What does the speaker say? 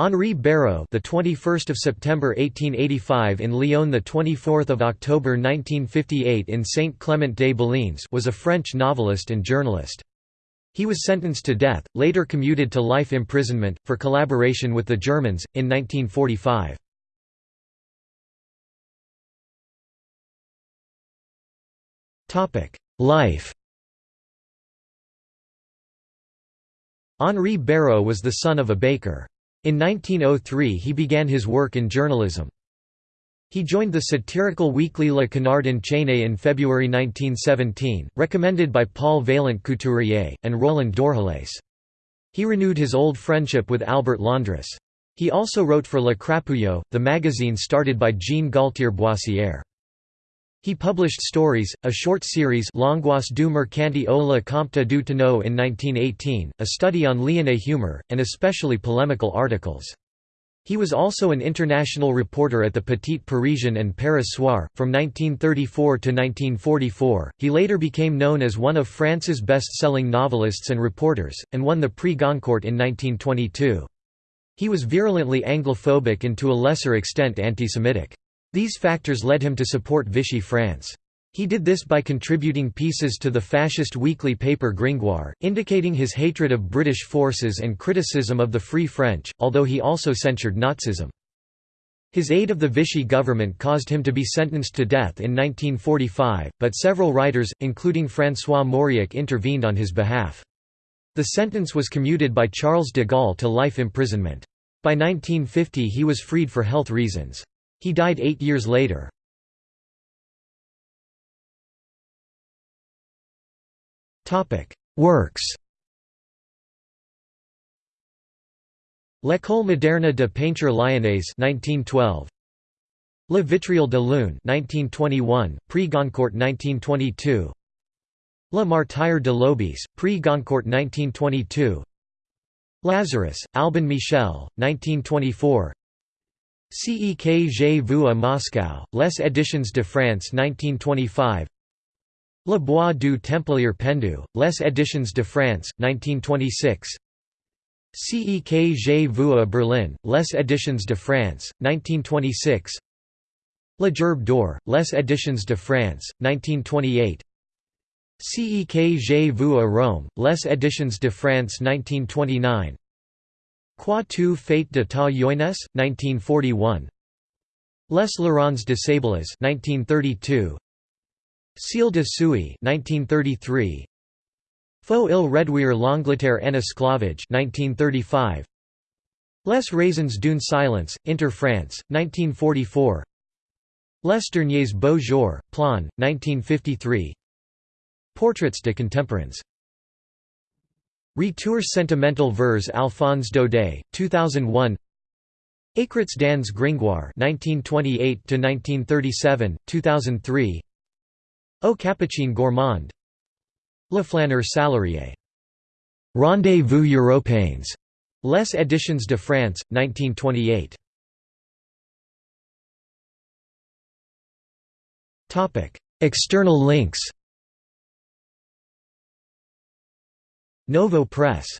Henri Béraud, the 21st of September 1885 in Lyon, the 24th of October 1958 in Saint Clement des Baleines, was a French novelist and journalist. He was sentenced to death, later commuted to life imprisonment for collaboration with the Germans in 1945. Topic: Life. Henri Béraud was the son of a baker. In 1903 he began his work in journalism. He joined the satirical weekly Le Canard enchaîné in February 1917, recommended by Paul Vaillant Couturier, and Roland Dorgelès. He renewed his old friendship with Albert Londres. He also wrote for Le Crapouillot, the magazine started by Jean Galtier Boissière. He published Stories, a short series L'angoisse du mercanti au le Comte du in 1918, a study on Lyonnais humour, and especially polemical articles. He was also an international reporter at the Petit Parisien and Paris Soir. From 1934 to 1944, he later became known as one of France's best selling novelists and reporters, and won the Prix Goncourt in 1922. He was virulently Anglophobic and to a lesser extent anti-Semitic. These factors led him to support Vichy France. He did this by contributing pieces to the fascist weekly paper Gringoire, indicating his hatred of British forces and criticism of the Free French, although he also censured Nazism. His aid of the Vichy government caused him to be sentenced to death in 1945, but several writers, including François Mauriac intervened on his behalf. The sentence was commuted by Charles de Gaulle to life imprisonment. By 1950 he was freed for health reasons. He died eight years later. Works. L'École moderne de peinture lyonnaise 1912 Le Vitriol de Lune 1921 Prix Goncourt 1922 Le Martyre de l'Obèse Prix Goncourt 1922 Lazarus Albin Michel 1924 Ce que J'ai vu à Moscow, Les Éditions de France 1925 Le Bois du Templier pendu, Les Éditions de France, 1926 Ce que J'ai vu à Berlin, Les Éditions de France, 1926 Le Gerbe d'Or, Les Éditions de France, 1928 Ce que J'ai vu à Rome, Les Éditions de France 1929 Quoi tu fais de ta jeunesse, 1941 Les Laurents de Sablés 1932 Ciel de Suie 1933 Faut il réduire l'Angleterre en esclavage 1935 Les raisins d'une silence, Inter France, 1944 Les derniers beaux jours, Plon, 1953 Portraits de contemporains Retours sentimental vers Alphonse Daudet, 2001 Écrits dans Gringoire 1928 1937, 2003 Au Capucine Gourmand Le Flâneur Salarié. Rendez-vous Européens. Les Éditions de France, 1928. External links Novo Press